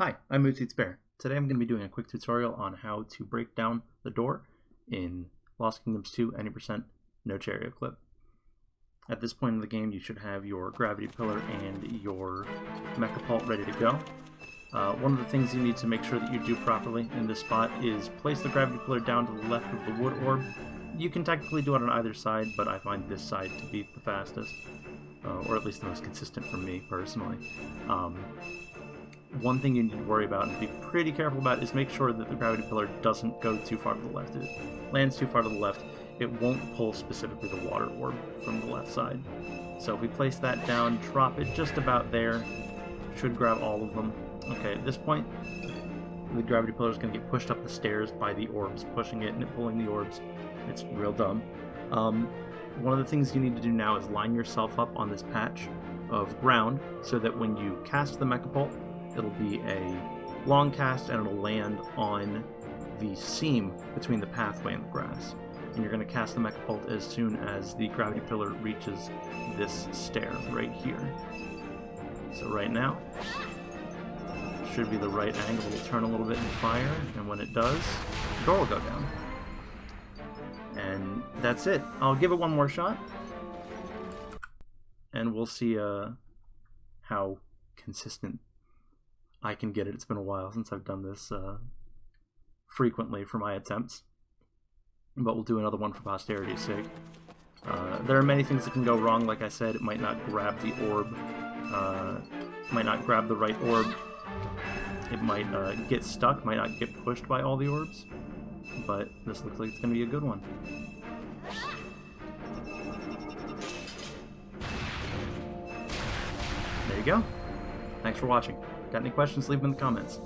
Hi, I'm Moodseeds Bear. Today I'm going to be doing a quick tutorial on how to break down the door in Lost Kingdoms 2 Any% Percent No Chariot Clip. At this point in the game you should have your gravity pillar and your Mecha mechapult ready to go. Uh, one of the things you need to make sure that you do properly in this spot is place the gravity pillar down to the left of the wood orb. You can technically do it on either side, but I find this side to be the fastest, uh, or at least the most consistent for me personally. Um, one thing you need to worry about and be pretty careful about is make sure that the gravity pillar doesn't go too far to the left. If it lands too far to the left, it won't pull specifically the water orb from the left side. So if we place that down, drop it just about there, should grab all of them. Okay, at this point, the gravity pillar is going to get pushed up the stairs by the orbs, pushing it and it pulling the orbs. It's real dumb. Um, one of the things you need to do now is line yourself up on this patch of ground so that when you cast the mecha mechapult, it'll be a long cast and it'll land on the seam between the pathway and the grass. And you're going to cast the mechapult as soon as the gravity pillar reaches this stair right here. So right now, should be the right angle. It'll turn a little bit and fire, and when it does, the door will go down. And that's it. I'll give it one more shot, and we'll see uh, how consistent I can get it. It's been a while since I've done this uh, frequently for my attempts, but we'll do another one for posterity's sake. Uh, there are many things that can go wrong. Like I said, it might not grab the orb, uh, might not grab the right orb. It might uh, get stuck, might not get pushed by all the orbs, but this looks like it's going to be a good one. There you go. Thanks for watching. Got any questions, leave them in the comments.